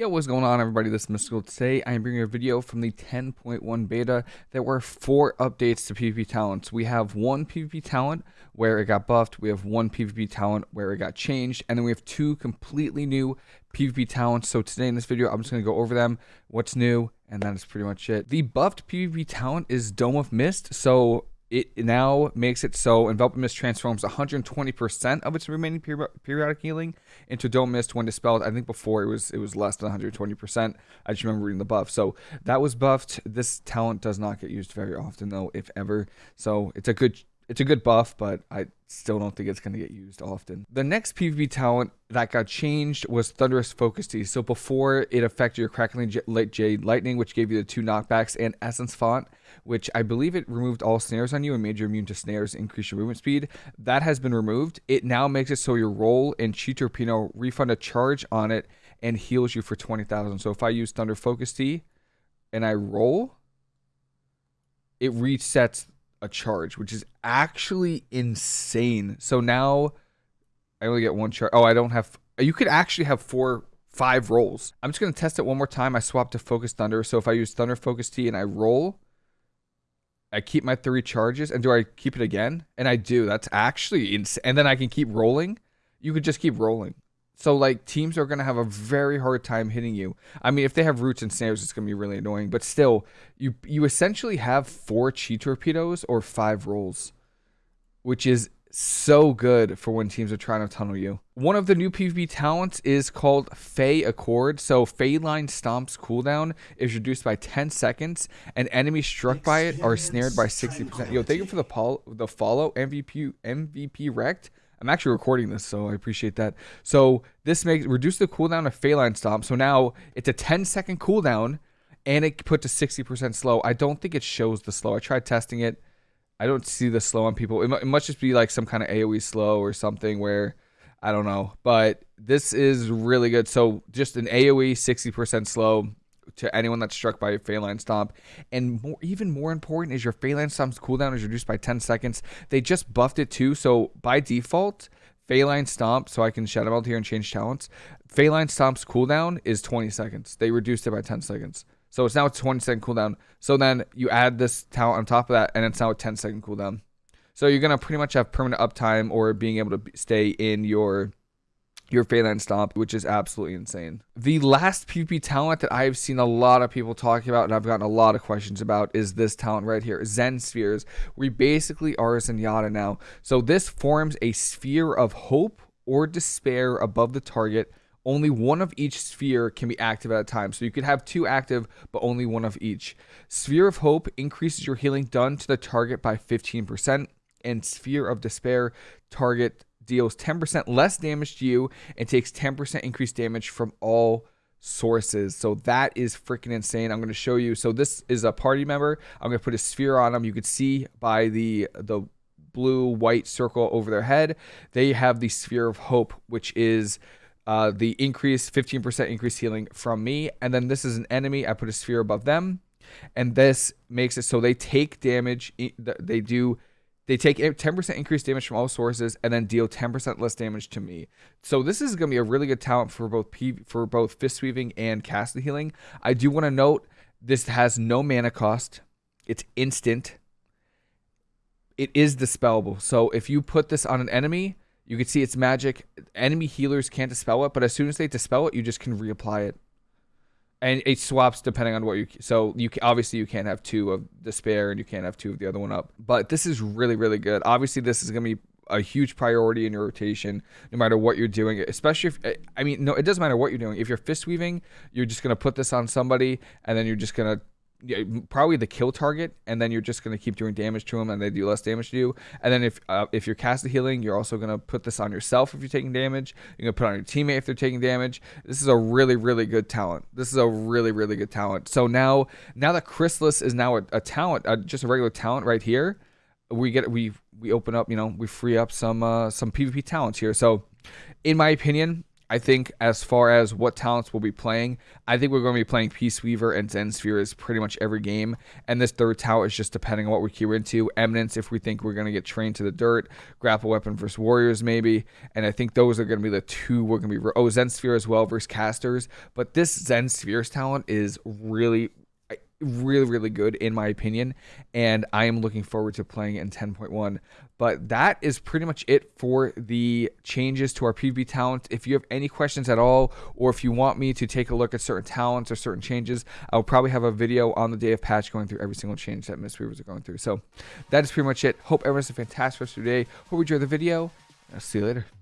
Yo, what's going on everybody? This is Mystical. Today I am bringing a video from the 10.1 beta. There were four updates to PvP talents. We have one PvP talent where it got buffed, we have one PvP talent where it got changed, and then we have two completely new PvP talents. So today in this video, I'm just going to go over them, what's new, and that is pretty much it. The buffed PvP talent is Dome of Mist. So it now makes it so Enveloping Mist transforms 120% of its remaining peri periodic healing into Dome Mist when dispelled. I think before it was it was less than 120%. I just remember reading the buff. So that was buffed. This talent does not get used very often though, if ever. So it's a good it's a good buff, but I still don't think it's going to get used often. The next PvP talent that got changed was Thunderous Focus Tea. So before it affected your Crackling Jade Lightning, which gave you the two knockbacks, and Essence Font, which I believe it removed all snares on you and made you immune to snares, increase your movement speed. That has been removed. It now makes it so your roll and Chi Torpedo refund a charge on it and heals you for 20,000. So if I use Thunder Focus Tea and I roll, it resets a charge, which is actually insane. So now I only get one charge. Oh, I don't have. You could actually have four, five rolls. I'm just going to test it one more time. I swap to Focus Thunder. So if I use Thunder Focus Tea and I roll, I keep my three charges. And do I keep it again? And I do. That's actually insane. And then I can keep rolling. You could just keep rolling. So like teams are gonna have a very hard time hitting you. I mean, if they have roots and snares, it's gonna be really annoying. But still, you you essentially have four chi torpedoes or five rolls, which is so good for when teams are trying to tunnel you. One of the new PvP talents is called Fey Accord. So Faeline Stomp's cooldown is reduced by 10 seconds, and enemies struck by it are snared by 60%. Yo, thank you for the, pol the follow MVP MVP wrecked. I'm actually recording this, so I appreciate that. So this makes reduce the cooldown of Faeline Stomp. So now it's a 10 second cooldown, and it put to 60% slow. I don't think it shows the slow. I tried testing it. I don't see the slow on people. It, it must just be like some kind of AOE slow or something where I don't know. But this is really good. So just an AOE 60% slow to anyone that's struck by a Faeline Stomp. And more, even more important is your Faeline Stomp's cooldown is reduced by 10 seconds. They just buffed it too, so by default, Faeline Stomp, so I can Shadow Meld here and change talents. Faeline Stomp's cooldown is 20 seconds. They reduced it by 10 seconds. So it's now a 20 second cooldown. So then you add this talent on top of that, and it's now a 10 second cooldown. So you're going to pretty much have permanent uptime or being able to stay in your your Faeline Stomp, which is absolutely insane. The last PvP talent that I've seen a lot of people talking about and I've gotten a lot of questions about is this talent right here, Zen Spheres. We basically are Zenyatta now. So this forms a sphere of hope or despair above the target. Only one of each sphere can be active at a time. So you could have two active, but only one of each. Sphere of Hope increases your healing done to the target by 15%. And Sphere of Despair target deals 10% less damage to you and takes 10% increased damage from all sources. So that is freaking insane. I'm going to show you. So this is a party member. I'm going to put a sphere on them. You could see by the the blue white circle over their head, they have the sphere of hope, which is uh, the increase 15% increase healing from me. And then this is an enemy. I put a sphere above them. And this makes it so they take damage. They do they take 10% increased damage from all sources and then deal 10% less damage to me. So this is going to be a really good talent for both P for both fist weaving and castle healing. I do want to note this has no mana cost. It's instant. It is dispellable. So if you put this on an enemy, you can see it's magic. Enemy healers can't dispel it, but as soon as they dispel it, you just can reapply it and it swaps depending on what you so you obviously you can't have two of despair and you can't have two of the other one up. But this is really really good. Obviously this is going to be a huge priority in your rotation no matter what you're doing especially if eh, i mean no it doesn't matter what you're doing. If you're fist weaving you're just going to put this on somebody and then you're just going to yeah, probably the kill target, and then you're just going to keep doing damage to them, and they do less damage to you. And then if uh, if you're cast the healing, you're also going to put this on yourself if you're taking damage. You're going to put on your teammate if they're taking damage. This is a really really good talent. This is a really really good talent. So now now that Chrysalis is now a, a talent, uh, just a regular talent right here, we get we we open up. You know, we free up some uh, some PvP talents here. So in my opinion, I think as far as what talents we'll be playing, I think we're going to be playing Peace Weaver and Zen Spheres pretty much every game. And this third talent is just depending on what we queue into. Eminence, if we think we're going to get trained to the dirt. Grapple Weapon versus Warriors, maybe. And I think those are going to be the two we're going to be. Oh, Zen Sphere as well versus Casters. But this Zen Spheres talent is really, really, really good in my opinion. And I am looking forward to playing in 10.1. But that is pretty much it for the changes to our PvP talent. If you have any questions at all, or if you want me to take a look at certain talents or certain changes, I'll probably have a video on the day of patch going through every single change that Mistweavers are going through. So that is pretty much it. Hope everyone has a fantastic rest of your day. Hope you enjoy the video. I'll see you later.